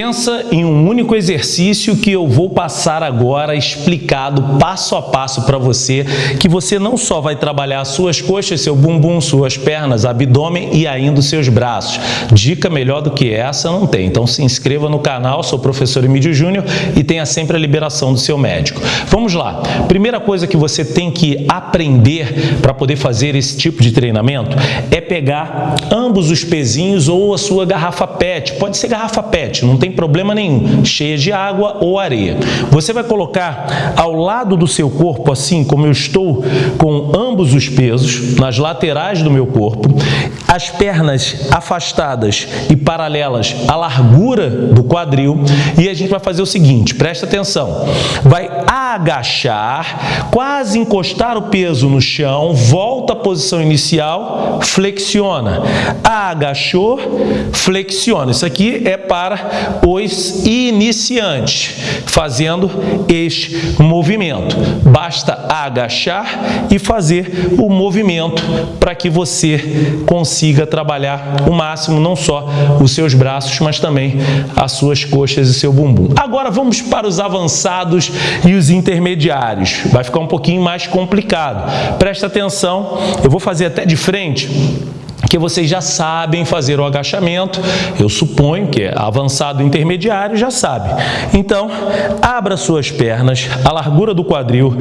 Pensa em um único exercício que eu vou passar agora explicado passo a passo para você, que você não só vai trabalhar suas coxas, seu bumbum, suas pernas, abdômen e ainda os seus braços. Dica melhor do que essa não tem. Então se inscreva no canal, sou o professor Emílio Júnior e tenha sempre a liberação do seu médico. Vamos lá. Primeira coisa que você tem que aprender para poder fazer esse tipo de treinamento é pegar ambos os pezinhos ou a sua garrafa PET. Pode ser garrafa PET, não tem problema nenhum, cheia de água ou areia. Você vai colocar ao lado do seu corpo, assim como eu estou com ambos os pesos, nas laterais do meu corpo, as pernas afastadas e paralelas à largura do quadril e a gente vai fazer o seguinte, presta atenção, vai agachar, quase encostar o peso no chão, volta à posição inicial, flexiona, agachou, flexiona. Isso aqui é para os iniciantes, fazendo este movimento. Basta agachar e fazer o movimento para que você consiga trabalhar o máximo, não só os seus braços, mas também as suas coxas e seu bumbum. Agora vamos para os avançados e os intermediários. Vai ficar um pouquinho mais complicado. Presta atenção, eu vou fazer até de frente que vocês já sabem fazer o agachamento, eu suponho que é avançado intermediário já sabe. Então, abra suas pernas, a largura do quadril,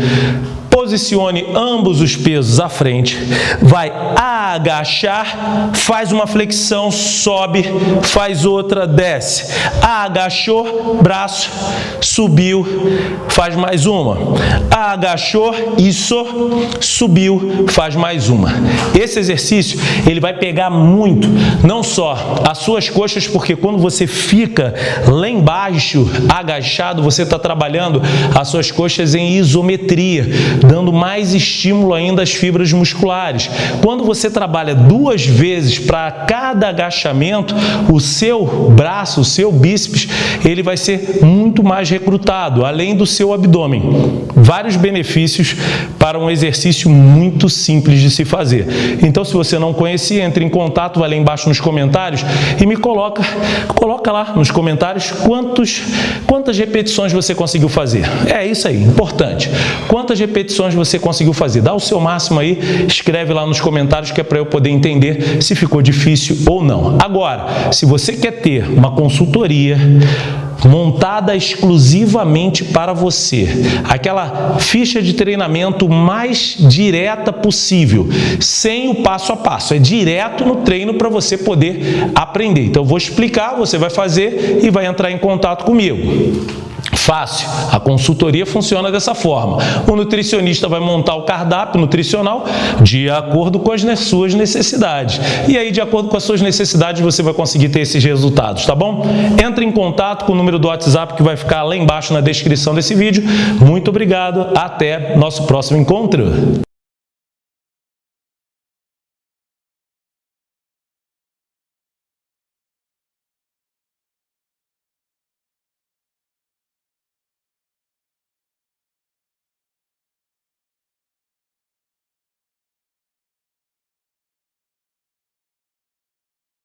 posicione ambos os pesos à frente, vai agachar, faz uma flexão, sobe, faz outra, desce. Agachou, braço, subiu, faz mais uma. Agachou, isso, subiu, faz mais uma. Esse exercício, ele vai pegar muito, não só as suas coxas, porque quando você fica lá embaixo, agachado, você está trabalhando as suas coxas em isometria, dando mais estímulo ainda às fibras musculares. Quando você trabalha duas vezes para cada agachamento, o seu braço, o seu bíceps, ele vai ser muito mais recrutado, além do seu abdômen. Vários benefícios para um exercício muito simples de se fazer. Então, se você não conhecia, entre em contato, vai lá embaixo nos comentários e me coloca, coloca lá nos comentários quantos, quantas repetições você conseguiu fazer. É isso aí, importante. Quantas repetições você conseguiu fazer. Dá o seu máximo aí, escreve lá nos comentários que é para eu poder entender se ficou difícil ou não. Agora, se você quer ter uma consultoria montada exclusivamente para você. Aquela ficha de treinamento mais direta possível, sem o passo a passo. É direto no treino para você poder aprender. Então, eu vou explicar, você vai fazer e vai entrar em contato comigo. Fácil. A consultoria funciona dessa forma. O nutricionista vai montar o cardápio nutricional de acordo com as suas necessidades. E aí, de acordo com as suas necessidades, você vai conseguir ter esses resultados, tá bom? Entre em contato com o número do WhatsApp que vai ficar lá embaixo na descrição desse vídeo. Muito obrigado. Até nosso próximo encontro.